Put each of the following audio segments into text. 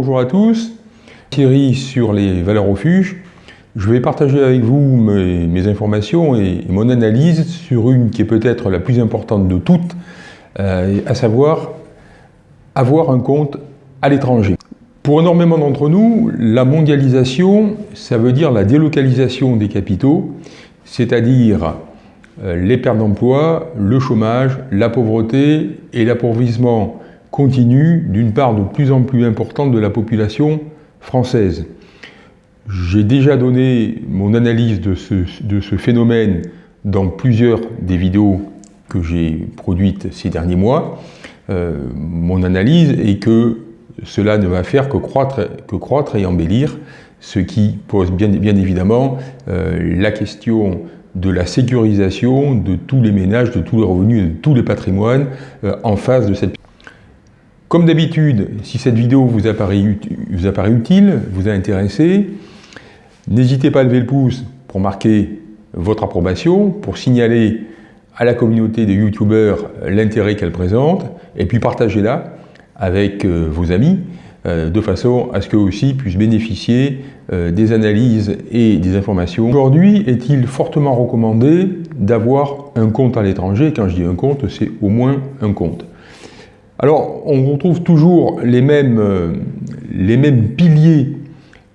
Bonjour à tous, Thierry sur les valeurs refuges. Je vais partager avec vous mes, informations et, mon analyse sur une qui est peut-être la plus importante de toutes, euh, à savoir avoir un compte à l'étranger. Pour énormément d'entre nous, la mondialisation, ça veut dire la délocalisation des capitaux, c'est-à-dire euh, les pertes d'emploi, le chômage, la pauvreté et l'appauvrissement continue d'une part de plus en plus importante de la population française. J'ai déjà donné mon analyse de ce, de ce, phénomène dans plusieurs des vidéos que j'ai produites ces derniers mois. Euh, mon analyse est que cela ne va faire que croître, que croître et embellir, ce qui pose bien, bien évidemment euh, la question de la sécurisation de tous les ménages, de tous les revenus de tous les patrimoines euh, en face de cette comme d'habitude, si cette vidéo vous apparaît, utile, vous a intéressé, n'hésitez pas à lever le pouce pour marquer votre approbation, pour signaler à la communauté des youtubeurs l'intérêt qu'elle présente, et puis partagez-la avec euh, vos amis, euh, de façon à ce qu'eux aussi puissent bénéficier euh, des analyses et des informations. Aujourd'hui, est-il fortement recommandé d'avoir un compte à l'étranger? Quand je dis un compte, c'est au moins un compte. Alors, on retrouve toujours les mêmes, euh, les mêmes piliers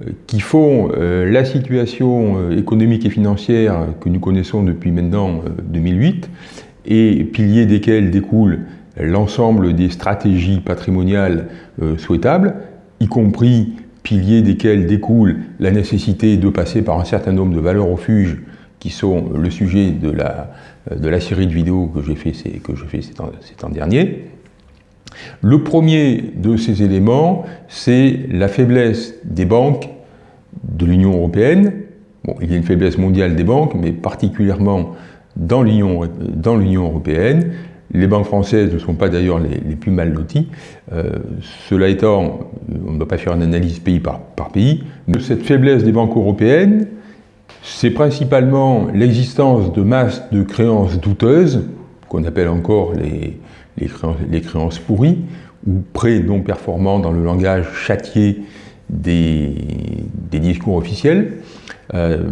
euh, qui font euh, la situation économique et financière que nous connaissons depuis maintenant 2008, et piliers desquels découlent l'ensemble des stratégies patrimoniales souhaitables, y compris piliers desquels découle la nécessité de passer par un certain nombre de valeurs refuges qui sont le sujet de la, de la série de vidéos que j'ai fait, que fait ces temps derniers. Le premier de ces éléments, c'est la faiblesse des banques de l'Union européenne. Bon, il y a une faiblesse mondiale des banques, mais particulièrement dans l'Union européenne. Les banques françaises ne sont pas d'ailleurs les, plus mal loties. Euh, cela étant, on ne va pas faire une analyse pays par, par pays, mais cette faiblesse des banques européennes, c'est principalement l'existence de masses de créances douteuses, qu'on appelle encore les, créances, pourries, ou prêts non performants dans le langage châtié des, discours officiels. Euh,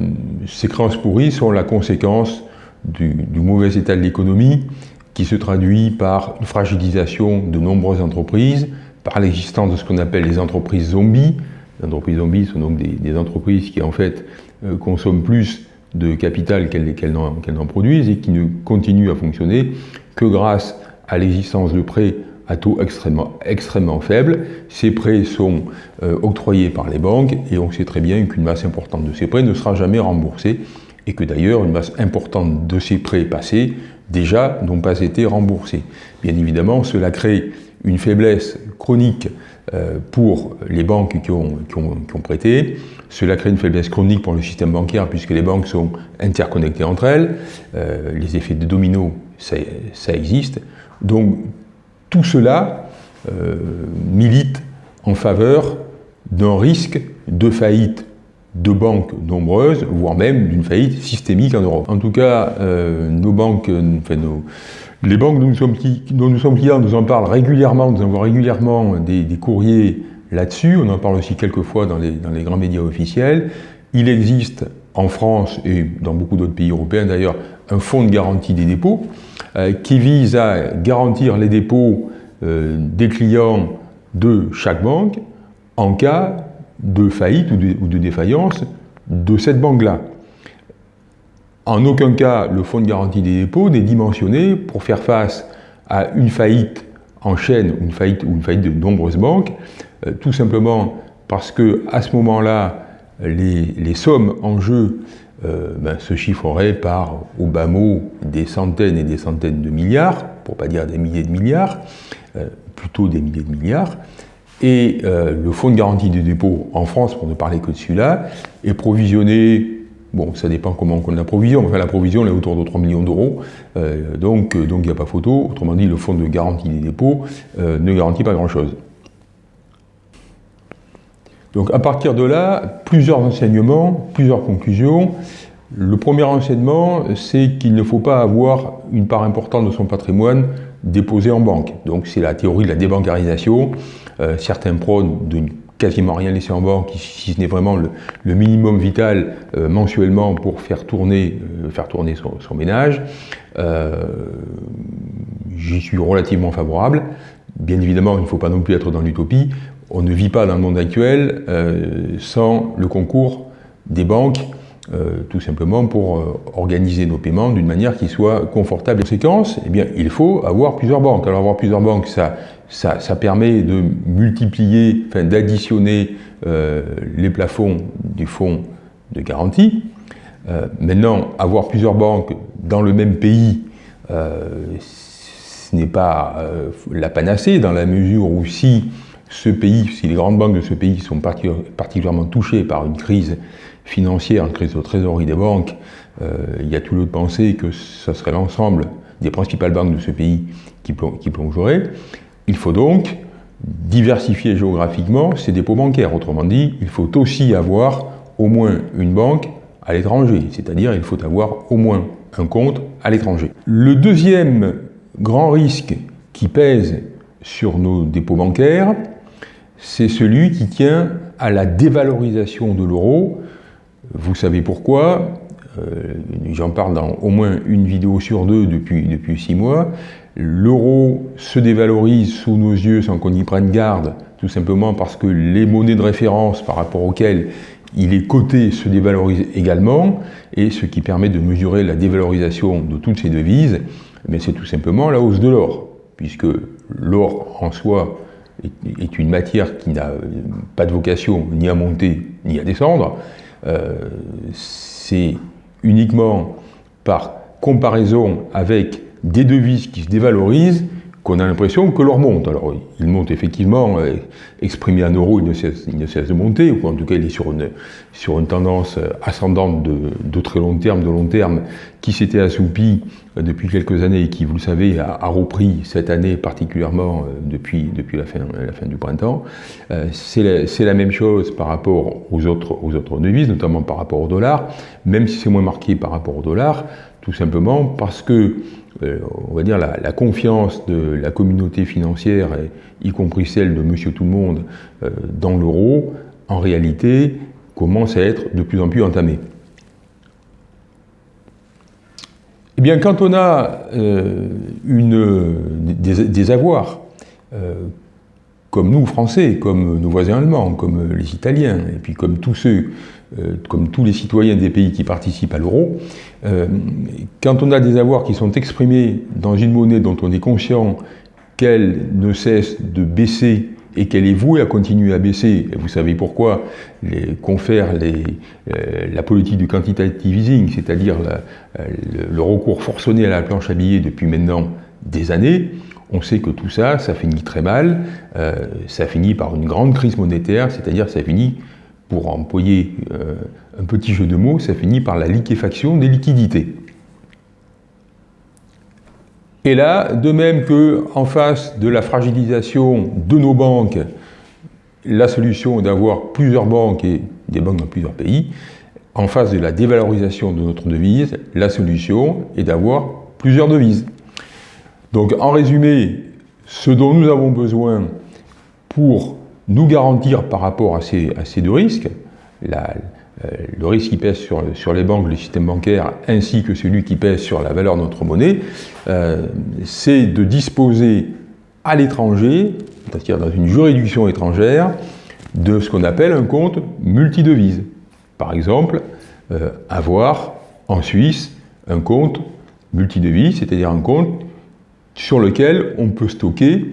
ces créances pourries sont la conséquence du, mauvais état de l'économie qui se traduit par une fragilisation de nombreuses entreprises, par l'existence de ce qu'on appelle les entreprises zombies. Les entreprises zombies sont donc des, entreprises qui en fait euh, consomment plus de capital qu'elles n'en produisent et qui ne continuent à fonctionner que grâce à l'existence de prêts à taux extrêmement, extrêmement faibles. Ces prêts sont euh, octroyés par les banques et on sait très bien qu'une masse importante de ces prêts ne sera jamais remboursée et que d'ailleurs une masse importante de ces prêts passés déjà n'ont pas été remboursés. Bien évidemment, cela crée une faiblesse chronique pour les banques qui ont, prêté. Cela crée une faiblesse chronique pour le système bancaire puisque les banques sont interconnectées entre elles. Euh, les effets de domino, ça, ça existe. Donc tout cela euh, milite en faveur d'un risque de faillite de banques nombreuses, voire même d'une faillite systémique en Europe. En tout cas, euh, nos banques, les banques dont nous, sommes, dont nous sommes clients nous en parlent régulièrement, nous envoient régulièrement des, courriers là-dessus, on en parle aussi quelquefois dans les, dans les grands médias officiels. Il existe en France et dans beaucoup d'autres pays européens d'ailleurs un fonds de garantie des dépôts euh, qui vise à garantir les dépôts euh, des clients de chaque banque en cas de faillite ou de, défaillance de cette banque-là. En aucun cas, le fonds de garantie des dépôts n'est dimensionné pour faire face à une faillite en chaîne une faillite, ou une faillite de nombreuses banques, euh, tout simplement parce que à ce moment-là, les, sommes en jeu euh, ben, se chiffreraient par, au bas mot, des centaines et des centaines de milliards, pour pas dire des milliers de milliards, euh, plutôt des milliers de milliards. Et euh, le fonds de garantie des dépôts en France, pour ne parler que de celui-là, est provisionné, bon, ça dépend comment on la provision, enfin la provision est autour de 3 millions d'euros, donc il n'y a pas photo, autrement dit, le fonds de garantie des dépôts ne garantit pas grand-chose. Donc à partir de là, plusieurs enseignements, plusieurs conclusions. Le premier enseignement, c'est qu'il ne faut pas avoir une part importante de son patrimoine déposé en banque. Donc c'est la théorie de la débancarisation. Euh, certains prônent d'une quasiment rien laisser en banque, si ce n'est vraiment le, minimum vital euh, mensuellement pour faire tourner, euh, faire tourner son, ménage. J'y suis relativement favorable. Bien évidemment, il ne faut pas non plus être dans l'utopie. On ne vit pas dans le monde actuel sans le concours des banques tout simplement pour organiser nos paiements d'une manière qui soit confortable. En conséquence, eh bien, il faut avoir plusieurs banques. Alors avoir plusieurs banques, ça, ça, permet de multiplier, enfin, d'additionner euh, les plafonds du fonds de garantie. maintenant, avoir plusieurs banques dans le même pays, ce n'est pas la panacée dans la mesure où si ce pays, si les grandes banques de ce pays sont particulièrement touchées par une crise financière, une crise de trésorerie des banques, euh, il y a tout lieu de penser que ce serait l'ensemble des principales banques de ce pays qui, plongerait. Il faut donc diversifier géographiquement ces dépôts bancaires. Autrement dit, il faut aussi avoir au moins une banque à l'étranger, c'est-à-dire il faut avoir au moins un compte à l'étranger. Le deuxième grand risque qui pèse sur nos dépôts bancaires, c'est celui qui tient à la dévalorisation de l'euro vous savez pourquoi euh, J'en parle dans au moins une vidéo sur deux depuis six mois. L'euro se dévalorise sous nos yeux sans qu'on y prenne garde, tout simplement parce que les monnaies de référence par rapport auxquelles il est coté se dévalorisent également, et ce qui permet de mesurer la dévalorisation de toutes ces devises, mais c'est tout simplement la hausse de l'or, puisque l'or en soi est une matière qui n'a pas de vocation ni à monter ni à descendre, euh, c'est uniquement par comparaison avec des devises qui se dévalorisent qu'on a l'impression que l'or monte. Alors, il monte effectivement, euh, exprimé en euros, il ne, cesse, de monter, ou en tout cas, il est sur une, sur une tendance euh, ascendante de, de, très long terme, de long terme, qui s'était assoupie euh, depuis quelques années et qui, vous le savez, a, repris cette année particulièrement depuis, depuis la, fin, la fin du printemps. C'est la, la, même chose par rapport aux autres, aux autres devises, notamment par rapport au dollar, même si c'est moins marqué par rapport au dollar, tout simplement parce que euh, on va dire, la, confiance de la communauté financière, y compris celle de Monsieur Tout-le-Monde, euh, dans l'euro, en réalité, commence à être de plus en plus entamée. Eh bien, quand on a euh, des, avoirs, comme nous, Français, comme nos voisins allemands, comme les Italiens, et puis comme tous ceux euh, comme tous les citoyens des pays qui participent à l'euro, euh, quand on a des avoirs qui sont exprimés dans une monnaie dont on est conscient qu'elle ne cesse de baisser et qu'elle est vouée à continuer à baisser, vous savez pourquoi, qu'on confère les, euh, la politique du quantitative easing, c'est-à-dire le, recours forcené à la planche à billets depuis maintenant des années, on sait que tout ça, ça finit très mal, ça finit par une grande crise monétaire, c'est-à-dire ça finit pour employer euh, un petit jeu de mots, ça finit par la liquéfaction des liquidités. Et là, de même que en face de la fragilisation de nos banques, la solution est d'avoir plusieurs banques et des banques dans plusieurs pays, en face de la dévalorisation de notre devise, la solution est d'avoir plusieurs devises. Donc en résumé, ce dont nous avons besoin pour nous garantir par rapport à ces, deux risques, euh, le risque qui pèse sur, les banques, le système bancaire, ainsi que celui qui pèse sur la valeur de notre monnaie, euh, c'est de disposer à l'étranger, c'est-à-dire dans une juridiction étrangère, de ce qu'on appelle un compte multidevise. Par exemple, euh, avoir en Suisse un compte multidevise, c'est-à-dire un compte sur lequel on peut stocker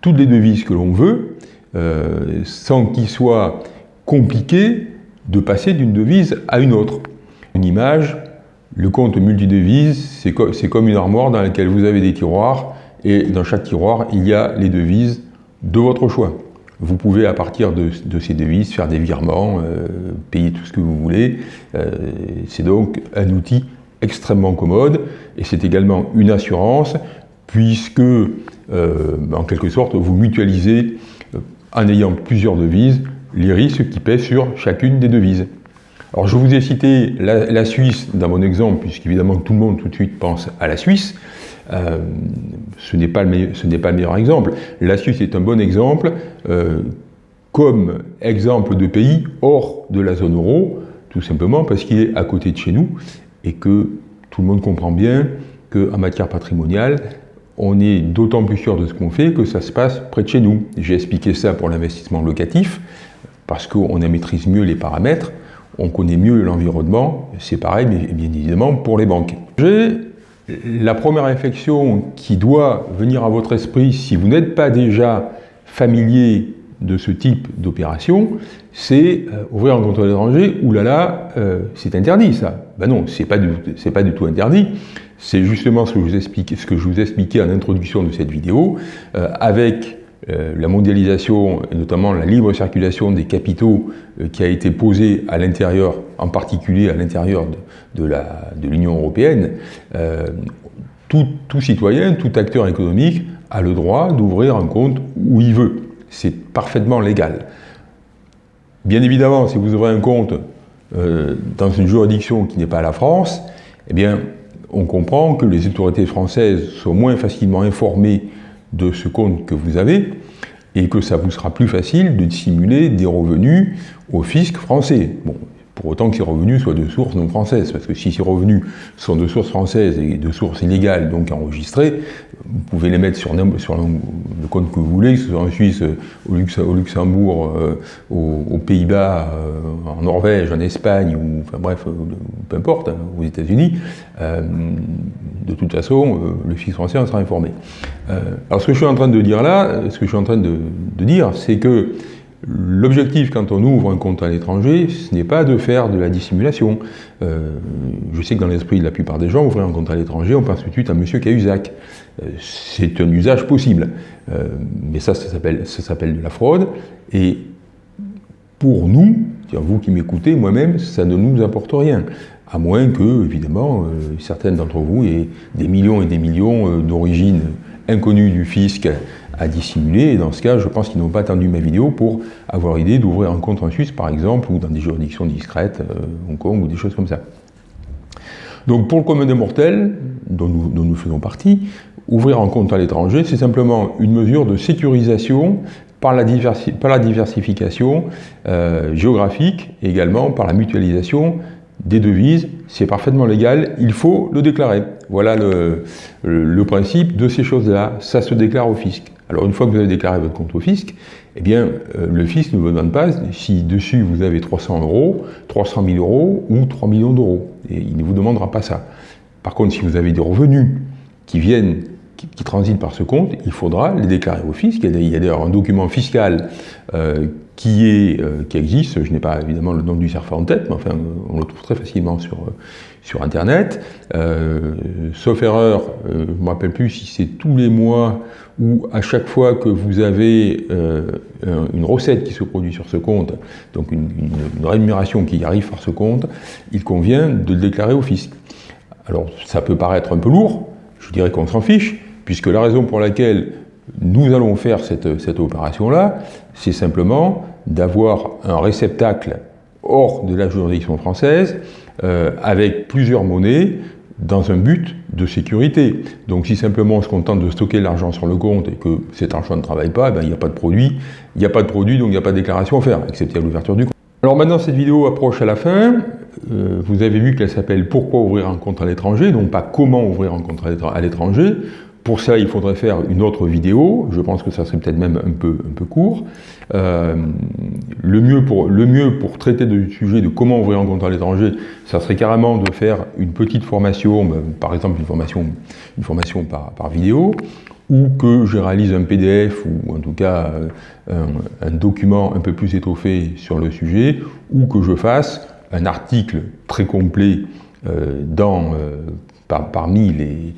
toutes les devises que l'on veut, euh, sans qu'il soit compliqué de passer d'une devise à une autre. Une image, le compte multidevise, c'est comme une armoire dans laquelle vous avez des tiroirs, et dans chaque tiroir, il y a les devises de votre choix. Vous pouvez, à partir de, ces devises, faire des virements, euh, payer tout ce que vous voulez. Euh, c'est donc un outil extrêmement commode, et c'est également une assurance, puisque, en quelque sorte, vous mutualisez en ayant plusieurs devises, les risques qui pèsent sur chacune des devises. Alors je vous ai cité la, Suisse dans mon exemple, puisqu'évidemment tout le monde tout de suite pense à la Suisse. Euh, ce n'est pas, le meilleur exemple. La Suisse est un bon exemple. Euh, comme exemple de pays hors de la zone euro, tout simplement parce qu'il est à côté de chez nous et que tout le monde comprend bien qu'en matière patrimoniale, on est d'autant plus sûr de ce qu'on fait que ça se passe près de chez nous. J'ai expliqué ça pour l'investissement locatif, parce qu'on maîtrise mieux les paramètres, on connaît mieux l'environnement, c'est pareil bien évidemment pour les banques. J'ai la première réflexion qui doit venir à votre esprit si vous n'êtes pas déjà familier de ce type d'opération, c'est euh, ouvrir un compte à l'étranger, oulala, là là, euh, c'est interdit ça. Ben non, c'est pas, pas du tout interdit. C'est justement ce que, je vous expliquais en introduction de cette vidéo, euh, avec la mondialisation et notamment la libre circulation des capitaux qui a été posée à l'intérieur, en particulier à l'intérieur de, l'Union européenne, tout, citoyen, tout acteur économique a le droit d'ouvrir un compte où il veut. C'est parfaitement légal. Bien évidemment, si vous ouvrez un compte euh, dans une juridiction qui n'est pas la France, eh bien, on comprend que les autorités françaises sont moins facilement informées de ce compte que vous avez et que ça vous sera plus facile de dissimuler des revenus au fisc français. Pour autant que ces revenus soient de sources non françaises, parce que si ces revenus sont de sources françaises et de sources illégales, donc enregistrées, vous pouvez les mettre sur, le compte que vous voulez, que ce soit en Suisse, au, Luxembourg, euh, aux, Pays-Bas, euh, en Norvège, en Espagne, ou enfin bref, euh, peu importe, hein, aux États-Unis, de toute façon, le fisc français en sera informé. alors ce que je suis en train de dire là, ce que je suis en train de dire, c'est que L'objectif quand on ouvre un compte à l'étranger, ce n'est pas de faire de la dissimulation. Euh, je sais que dans l'esprit de la plupart des gens, ouvrir un compte à l'étranger, on pense tout de suite à M. Cahuzac. Euh, c'est un usage possible. Euh, mais ça, ça s'appelle de la fraude. Et pour nous, vous qui m'écoutez, moi-même, ça ne nous apporte rien. À moins que, évidemment, certaines d'entre vous aient des millions et des millions d'origines inconnues du fisc à dissimuler. Et dans ce cas, je pense qu'ils n'ont pas attendu ma vidéo pour avoir idée d'ouvrir un compte en Suisse, par exemple, ou dans des juridictions discrètes, euh, Hong Kong, ou des choses comme ça. Donc pour le commun des mortels, dont nous, faisons partie, ouvrir un compte à l'étranger, c'est simplement une mesure de sécurisation par la, par la diversification euh, géographique et également par la mutualisation des devises, c'est parfaitement légal, il faut le déclarer. Voilà le, principe de ces choses-là, ça se déclare au fisc. Alors une fois que vous avez déclaré votre compte au fisc, eh bien euh, le fisc ne vous demande pas si dessus vous avez 300 euros, 300 000 euros ou 3 millions d'euros. Il ne vous demandera pas ça. Par contre, si vous avez des revenus qui viennent qui, transitent par ce compte, il faudra les déclarer au fisc. Il y a d'ailleurs un document fiscal euh, qui, est, euh, qui existe, je n'ai pas évidemment le nom du serveur en tête, mais enfin on le trouve très facilement sur, sur Internet. sauf erreur, je ne me rappelle plus si c'est tous les mois où à chaque fois que vous avez euh, une recette qui se produit sur ce compte, donc une, rémunération qui arrive par ce compte, il convient de le déclarer au fisc. Alors ça peut paraître un peu lourd, je dirais qu'on s'en fiche, puisque la raison pour laquelle nous allons faire cette, cette opération-là, c'est simplement d'avoir un réceptacle hors de la juridiction française, euh, avec plusieurs monnaies, dans un but de sécurité. Donc si simplement on se contente de stocker l'argent sur le compte et que cet argent ne travaille pas, ben, il n'y a pas de produit, il a pas de produit donc il n'y a pas de déclaration à faire, excepté à l'ouverture du compte. Alors maintenant cette vidéo approche à la fin, euh, vous avez vu qu'elle s'appelle « Pourquoi ouvrir un compte à l'étranger ?» donc pas « Comment ouvrir un compte à l'étranger ?» Pour ça, il faudrait faire une autre vidéo, je pense que ça serait peut-être même un peu, un peu court. Euh, le, mieux pour, le mieux pour traiter du sujet de comment ouvrir un compte à l'étranger, ça serait carrément de faire une petite formation, ben, par exemple une formation, une formation par, par, vidéo, ou que je réalise un PDF, ou en tout cas euh, un, document un peu plus étoffé sur le sujet, ou que je fasse un article très complet euh, dans parmi les,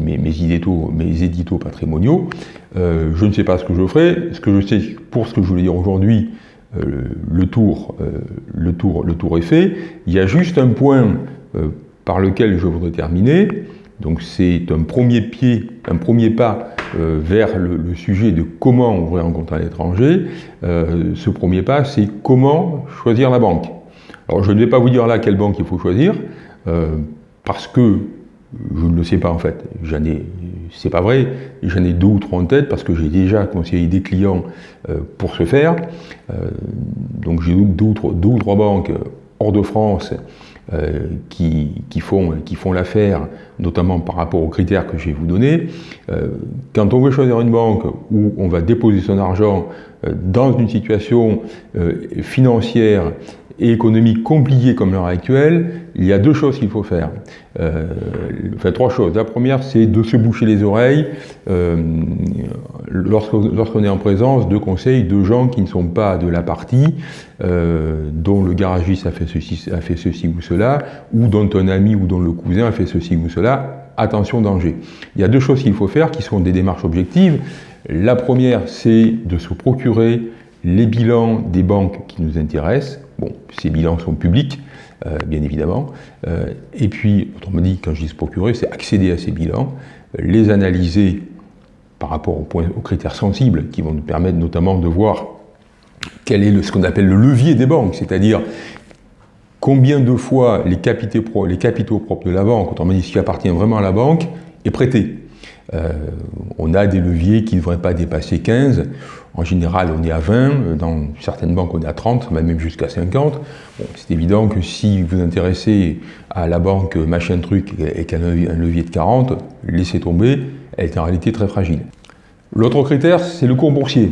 mes, éditos, patrimoniaux. Euh, je ne sais pas ce que je ferai. Ce que je sais, pour ce que je voulais dire aujourd'hui, euh, le, tour, euh, le, tour, est fait. Il y a juste un point par lequel je voudrais terminer. Donc c'est un premier pied, un premier pas vers le, le, sujet de comment ouvrir un compte à l'étranger. ce premier pas, c'est comment choisir la banque. Alors je ne vais pas vous dire là quelle banque il faut choisir, parce que Je ne le sais pas en fait. J'en ai, c'est pas vrai. J'en ai deux ou trois en tête parce que j'ai déjà conseillé des clients euh, pour ce faire. Euh, donc j'ai deux, ou trois banques hors de France euh, qui, font, qui font l'affaire, notamment par rapport aux critères que je vais vous donner. Euh, quand on veut choisir une banque où on va déposer son argent euh, dans une situation financière et économique compliquée comme l'heure actuelle, il y a deux choses qu'il faut faire. Euh, enfin, trois choses. La première, c'est de se boucher les oreilles euh, lorsqu'on est en présence de conseils de gens qui ne sont pas de la partie, euh, dont le garagiste a fait, ceci, a fait ceci ou cela, ou dont un ami ou dont le cousin a fait ceci ou cela. Attention, danger. Il y a deux choses qu'il faut faire qui sont des démarches objectives. La première, c'est de se procurer les bilans des banques qui nous intéressent. Bon, ces bilans sont publics, euh, bien évidemment. Euh, et puis, autrement dit, quand je dis se procurer, c'est accéder à ces bilans, les analyser par rapport aux, critères sensibles qui vont nous permettre notamment de voir quel est ce qu'on appelle le levier des banques, c'est-à-dire combien de fois les capitaux, propres de la banque, autrement dit ce qui appartient vraiment à la banque, est prêté. Euh, on a des leviers qui ne devraient pas dépasser 15. En général, on est à 20. Dans certaines banques, on est à 30, même jusqu'à 50. c'est évident que si vous vous intéressez à la banque machin truc et un levier de 40, laissez tomber, elle est en réalité très fragile. L'autre critère, c'est le cours boursier.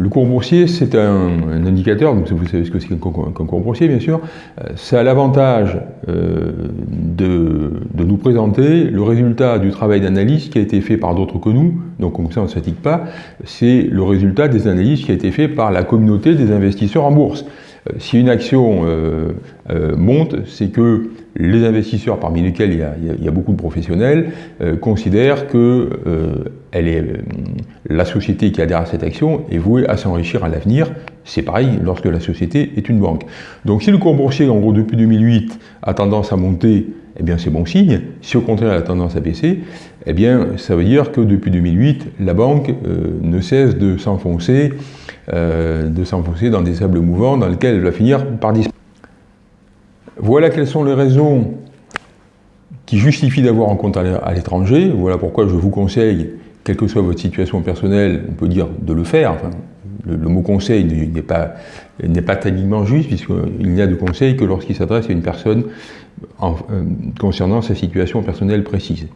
Le cours boursier, c'est un, indicateur, donc vous savez ce que c'est qu'un cours boursier, bien sûr. Euh, ça a l'avantage euh, de, nous présenter le résultat du travail d'analyse qui a été fait par d'autres que nous, donc comme ça on ne se pas, c'est le résultat des analyses qui a été fait par la communauté des investisseurs en bourse. Euh, si une action monte, c'est que les investisseurs, parmi lesquels il y a, beaucoup de professionnels, euh, considèrent que euh, euh, la société qui adhère à cette action est vouée à s'enrichir à l'avenir. C'est pareil lorsque la société est une banque. Donc si le cours boursier, en gros, depuis 2008, a tendance à monter, eh bien c'est bon signe. Si au contraire, elle a tendance à baisser, eh bien ça veut dire que depuis 2008, la banque ne cesse de s'enfoncer de s'enfoncer dans des sables mouvants dans lesquels elle va finir par disparaître. Voilà quelles sont les raisons qui justifient d'avoir un compte à l'étranger. Voilà pourquoi je vous conseille, quelle que soit votre situation personnelle, on peut dire de le faire. le, mot conseil n'est pas, pas techniquement juste, puisqu'il n'y a de conseil que lorsqu'il s'adresse à une personne euh, concernant sa situation personnelle précise.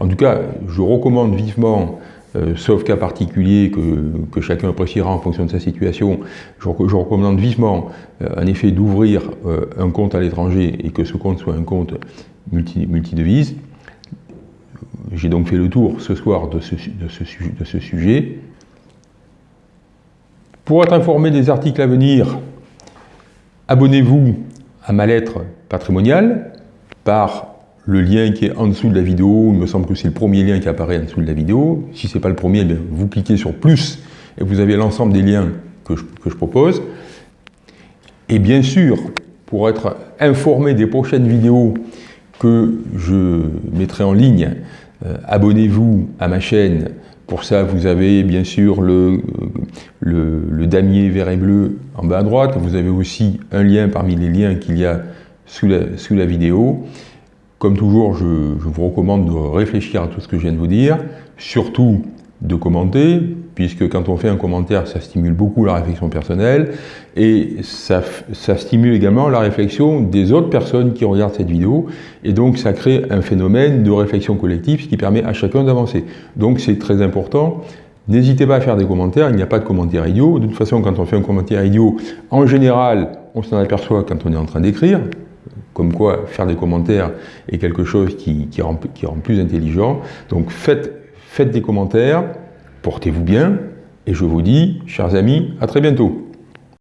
En tout cas, je recommande vivement euh, sauf cas particulier que, chacun appréciera en fonction de sa situation, je, recommande vivement euh, en effet d'ouvrir un compte à l'étranger et que ce compte soit un compte multi, multidevise. J'ai donc fait le tour ce soir de ce, de ce sujet. Pour être informé des articles à venir, abonnez-vous à ma lettre patrimoniale par le lien qui est en dessous de la vidéo, il me semble que c'est le premier lien qui apparaît en dessous de la vidéo. Si ce n'est pas le premier, eh vous cliquez sur plus et vous avez l'ensemble des liens que je, propose. Et bien sûr, pour être informé des prochaines vidéos que je mettrai en ligne, euh, abonnez-vous à ma chaîne. Pour ça, vous avez bien sûr le, le, damier vert et bleu en bas à droite. Vous avez aussi un lien parmi les liens qu'il y a sous sous la vidéo. Comme toujours, je, vous recommande de réfléchir à tout ce que je viens de vous dire, surtout de commenter, puisque quand on fait un commentaire, ça stimule beaucoup la réflexion personnelle, et ça, stimule également la réflexion des autres personnes qui regardent cette vidéo, et donc ça crée un phénomène de réflexion collective, ce qui permet à chacun d'avancer. Donc c'est très important. N'hésitez pas à faire des commentaires, il n'y a pas de commentaires idiots. De toute façon, quand on fait un commentaire idiot, en général, on s'en aperçoit quand on est en train d'écrire, comme quoi faire des commentaires est quelque chose qui, rend, plus intelligent. Donc faites, faites des commentaires, portez-vous bien, et je vous dis, chers amis, à très bientôt.